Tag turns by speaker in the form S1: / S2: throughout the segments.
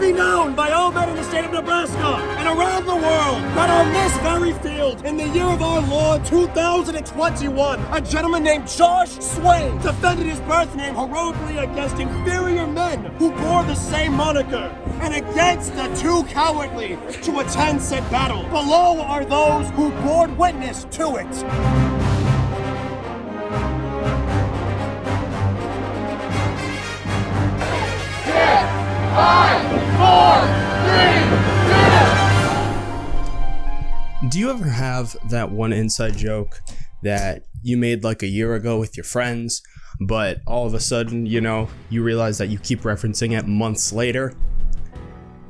S1: be known by all men in the state of Nebraska and around the world that on this very field, in the year of our Lord 2021, a gentleman named Josh Swain defended his birth name heroically against inferior men who bore the same moniker and against the too cowardly to attend said battle. Below are those who bore witness to it.
S2: Do you ever have that one inside joke that you made like a year ago with your friends, but all of a sudden, you know, you realize that you keep referencing it months later?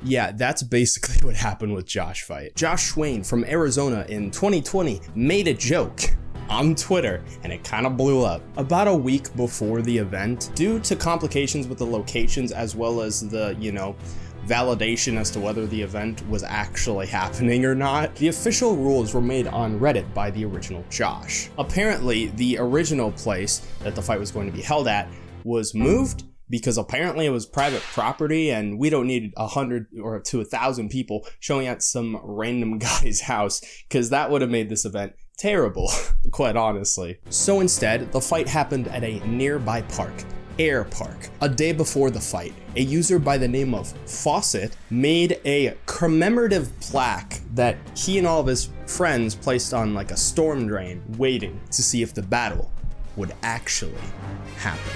S2: Yeah, that's basically what happened with Josh Fight. Josh Swain from Arizona in 2020 made a joke on Twitter and it kind of blew up. About a week before the event, due to complications with the locations as well as the, you know, validation as to whether the event was actually happening or not, the official rules were made on Reddit by the original Josh. Apparently, the original place that the fight was going to be held at was moved because apparently it was private property and we don't need a hundred or to a thousand people showing at some random guy's house because that would have made this event terrible, quite honestly. So instead, the fight happened at a nearby park, Air Park. A day before the fight, a user by the name of Fawcett made a commemorative plaque that he and all of his friends placed on like a storm drain, waiting to see if the battle would actually happen.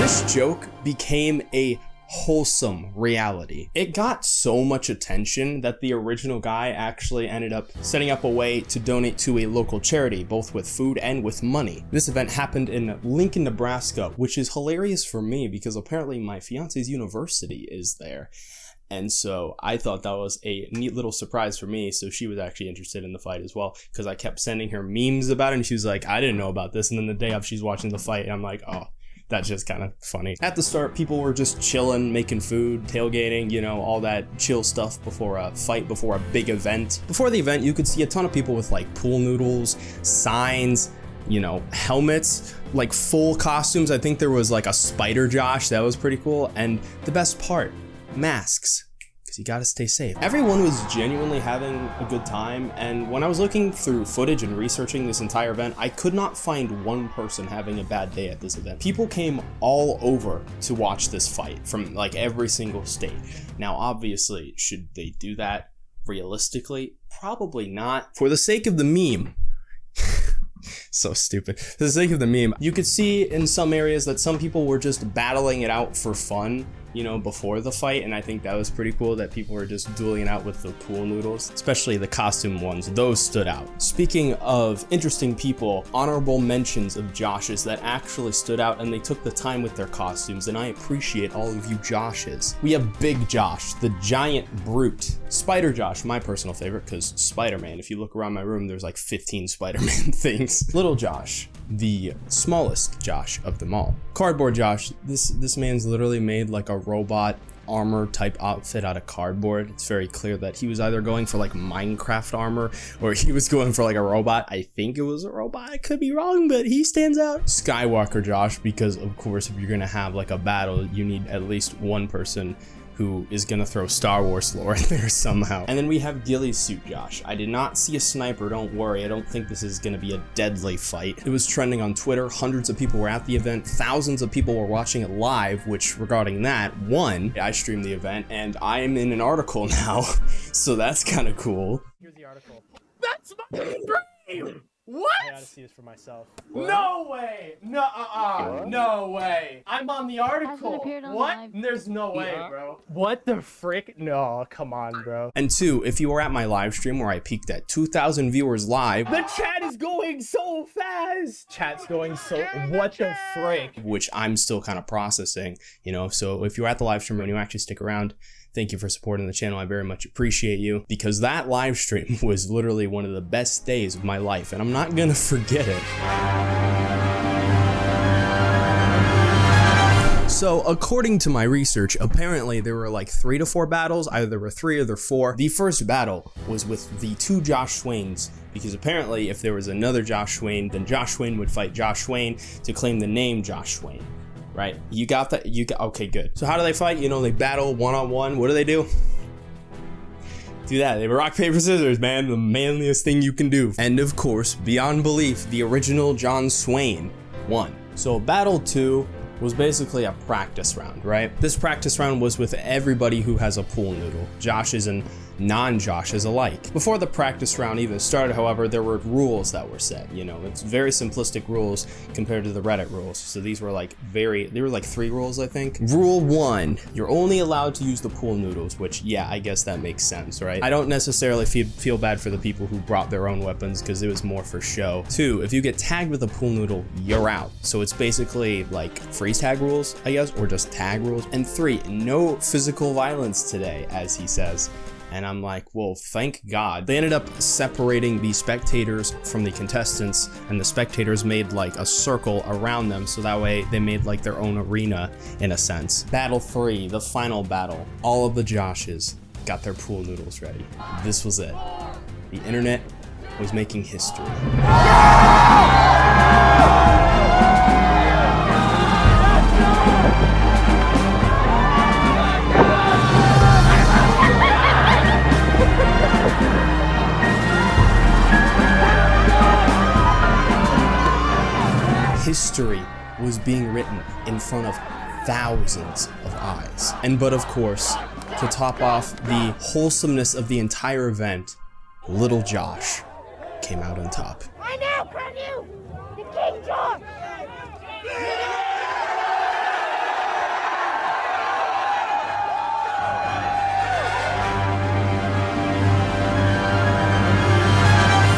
S2: This joke became a wholesome reality. It got so much attention that the original guy actually ended up setting up a way to donate to a local charity, both with food and with money. This event happened in Lincoln, Nebraska, which is hilarious for me because apparently my fiance's university is there. And so I thought that was a neat little surprise for me. So she was actually interested in the fight as well because I kept sending her memes about it. And she was like, I didn't know about this. And then the day of, she's watching the fight. And I'm like, oh, that's just kind of funny. At the start, people were just chilling, making food, tailgating, you know, all that chill stuff before a fight, before a big event. Before the event, you could see a ton of people with like pool noodles, signs, you know, helmets, like full costumes. I think there was like a Spider Josh, that was pretty cool. And the best part, masks you gotta stay safe. Everyone was genuinely having a good time, and when I was looking through footage and researching this entire event, I could not find one person having a bad day at this event. People came all over to watch this fight from like every single state. Now, obviously, should they do that realistically? Probably not. For the sake of the meme, so stupid. For the sake of the meme, you could see in some areas that some people were just battling it out for fun you know, before the fight, and I think that was pretty cool that people were just dueling out with the pool noodles, especially the costume ones. Those stood out. Speaking of interesting people, honorable mentions of Joshes that actually stood out and they took the time with their costumes, and I appreciate all of you Joshes. We have Big Josh, the giant brute. Spider Josh, my personal favorite, because Spider-Man. If you look around my room, there's like 15 Spider-Man things. Little Josh, the smallest Josh of them all. Cardboard Josh, this, this man's literally made like a robot armor type outfit out of cardboard. It's very clear that he was either going for like Minecraft armor or he was going for like a robot. I think it was a robot. I could be wrong, but he stands out. Skywalker Josh, because of course, if you're going to have like a battle, you need at least one person who is gonna throw Star Wars lore in there somehow. And then we have Ghillie's Suit Josh. I did not see a sniper, don't worry. I don't think this is gonna be a deadly fight. It was trending on Twitter. Hundreds of people were at the event. Thousands of people were watching it live, which regarding that, one, I streamed the event and I am in an article now. so that's kind of cool.
S3: Here's the article.
S1: That's my dream! What?
S3: I gotta see this for myself.
S1: No way! No, uh, uh no way! I'm on the article.
S4: On
S1: what?
S4: the
S1: There's no way,
S3: Yeah.
S1: bro.
S3: What the frick? No, come on, bro.
S2: And two, if you were at my live stream where I peaked at 2,000 viewers live,
S3: The chat is going so fast. Chat's going so. What the frick?
S2: which I'm still kind of processing, you know. So if you're at the live stream and you actually stick around, thank you for supporting the channel. I very much appreciate you because that live stream was literally one of the best days of my life, and I'm not gonna forget it. So, according to my research, apparently there were like three to four battles. Either there were three or there were four. The first battle was with the two Josh Swains, because apparently if there was another Josh Swain, then Josh Swain would fight Josh Swain to claim the name Josh Swain. Right? You got that. You got okay. Good. So how do they fight? You know, they battle one on one. What do they do? do that. They were rock, paper, scissors, man. The manliest thing you can do. And of course, beyond belief, the original John Swain won. So battle two was basically a practice round, right? This practice round was with everybody who has a pool noodle. Josh is and non-Joshes alike. Before the practice round even started, however, there were rules that were set. You know, it's very simplistic rules compared to the Reddit rules. So these were like very, they were like three rules, I think. Rule one, you're only allowed to use the pool noodles, which yeah, I guess that makes sense, right? I don't necessarily feel, feel bad for the people who brought their own weapons because it was more for show. Two, if you get tagged with a pool noodle, you're out. So it's basically like freeze tag rules, I guess, or just tag rules. And three, no physical violence today, as he says. And I'm like, well, thank God. They ended up separating the spectators from the contestants, and the spectators made like a circle around them, so that way they made like their own arena in a sense. Battle 3, the final battle. All of the Joshes got their pool noodles ready. This was it. The internet was making history. History was being written in front of thousands of eyes. And but of course, to top off the wholesomeness of the entire event, little Josh came out on top.
S4: I now crown you the King Josh!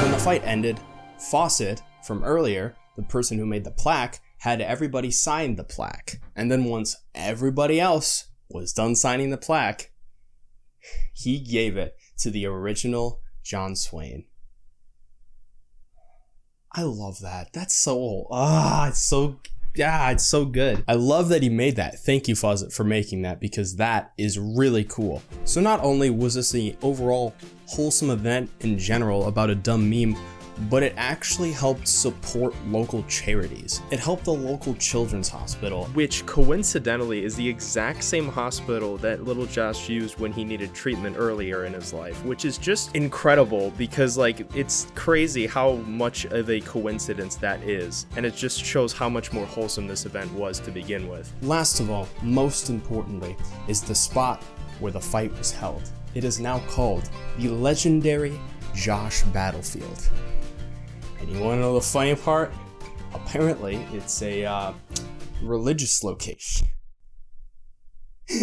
S2: When the fight ended, Fawcett, from earlier, the person who made the plaque had everybody sign the plaque. And then once everybody else was done signing the plaque, he gave it to the original John Swain. I love that. That's so ah, it's so yeah, it's so good. I love that he made that. Thank you, Fawcett, for making that because that is really cool. So not only was this the overall wholesome event in general about a dumb meme, but it actually helped support local charities. It helped the local children's hospital.
S5: Which coincidentally is the exact same hospital that little Josh used when he needed treatment earlier in his life, which is just incredible because like it's crazy how much of a coincidence that is. And it just shows how much more wholesome this event was to begin with.
S2: Last of all, most importantly, is the spot where the fight was held. It is now called the legendary Josh Battlefield. And you want to know the funny part? Apparently, it's a uh, religious location.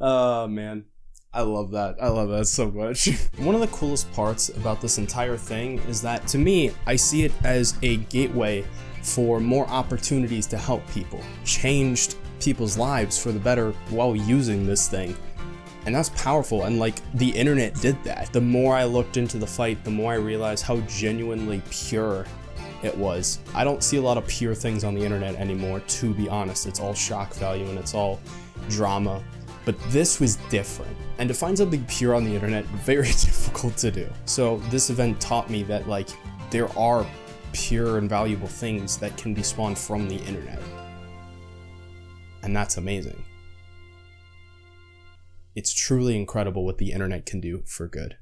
S2: oh man, I love that. I love that so much. One of the coolest parts about this entire thing is that to me, I see it as a gateway for more opportunities to help people, changed people's lives for the better while using this thing. And that's powerful, and like the internet did that. The more I looked into the fight, the more I realized how genuinely pure it was. I don't see a lot of pure things on the internet anymore, to be honest. It's all shock value and it's all drama. But this was different. And to find something pure on the internet, very difficult to do. So this event taught me that like there are pure and valuable things that can be spawned from the internet. And that's amazing. It's truly incredible what the internet can do for good.